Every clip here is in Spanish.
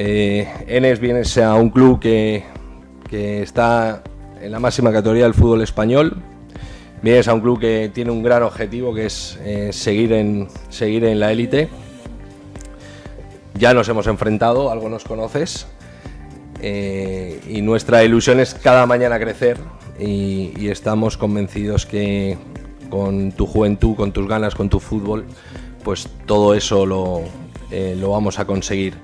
Eh, Enes vienes a un club que, que está en la máxima categoría del fútbol español. Vienes a un club que tiene un gran objetivo que es eh, seguir, en, seguir en la élite. Ya nos hemos enfrentado, algo nos conoces. eh, y nuestra ilusión es cada mañana crecer y, y estamos convencidos que con tu juventud, con tus ganas, con tu fútbol, pues todo eso lo, eh, lo vamos a conseguir.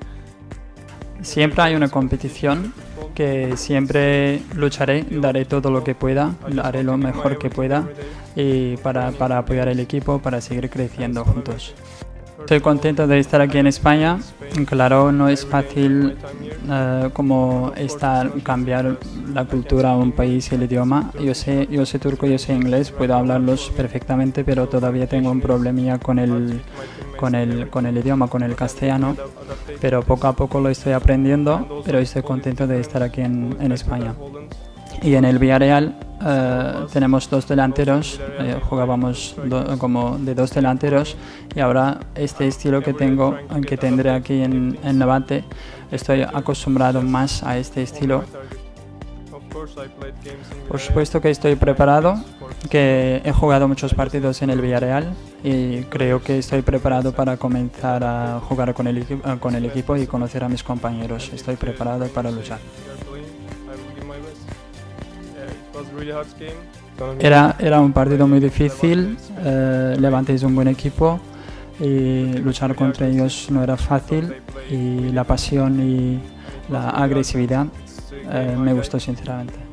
Siempre hay una competición que siempre lucharé, daré todo lo que pueda, haré lo mejor que pueda y para, para apoyar el equipo, para seguir creciendo juntos. Estoy contento de estar aquí en España. Claro, no es fácil eh, como estar, cambiar la cultura a un país y el idioma. Yo sé, yo sé turco, yo sé inglés, puedo hablarlos perfectamente, pero todavía tengo un problemilla con el, con el, con el idioma, con el castellano. Pero poco a poco lo estoy aprendiendo, pero estoy contento de estar aquí en, en España. Y en el Villarreal eh, tenemos dos delanteros, eh, jugábamos do- como de dos delanteros y ahora este estilo que tengo, que tendré aquí en, en Levante, estoy acostumbrado más a este estilo. Por supuesto que estoy preparado, que he jugado muchos partidos en el Villarreal y creo que estoy preparado para comenzar a jugar con el, eh, con el equipo y conocer a mis compañeros. Estoy preparado para luchar. Era, era un partido muy difícil, eh, Levante es un buen equipo y luchar contra ellos no era fácil y la pasión y la agresividad eh, me gustó sinceramente.